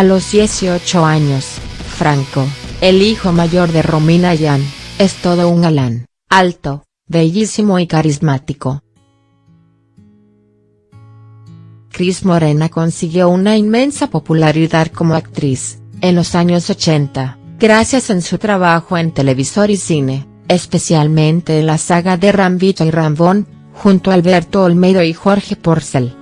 A los 18 años, Franco, el hijo mayor de Romina Yan, es todo un galán, alto, bellísimo y carismático. Cris Morena consiguió una inmensa popularidad como actriz, en los años 80, gracias en su trabajo en televisor y cine, especialmente en la saga de Rambito y Rambón, junto a Alberto Olmedo y Jorge Porcel.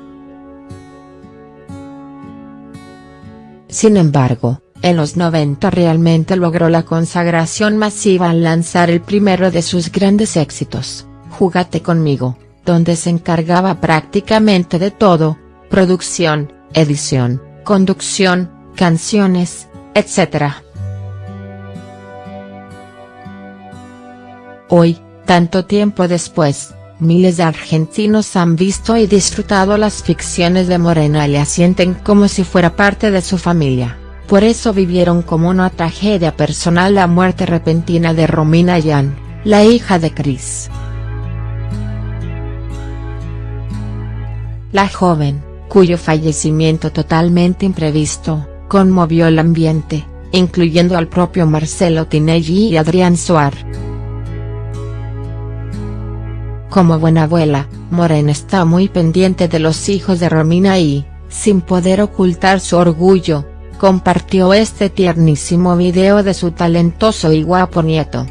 Sin embargo, en los 90 realmente logró la consagración masiva al lanzar el primero de sus grandes éxitos, Júgate conmigo, donde se encargaba prácticamente de todo, producción, edición, conducción, canciones, etc. Hoy, tanto tiempo después, miles de argentinos han visto y disfrutado las ficciones de Morena y le asienten como si fuera parte de su familia, por eso vivieron como una tragedia personal la muerte repentina de Romina Yan, la hija de Chris. La joven, cuyo fallecimiento totalmente imprevisto, conmovió el ambiente, incluyendo al propio Marcelo Tinelli y Adrián Suar. Como buena abuela, Morena está muy pendiente de los hijos de Romina y, sin poder ocultar su orgullo, compartió este tiernísimo video de su talentoso y guapo nieto.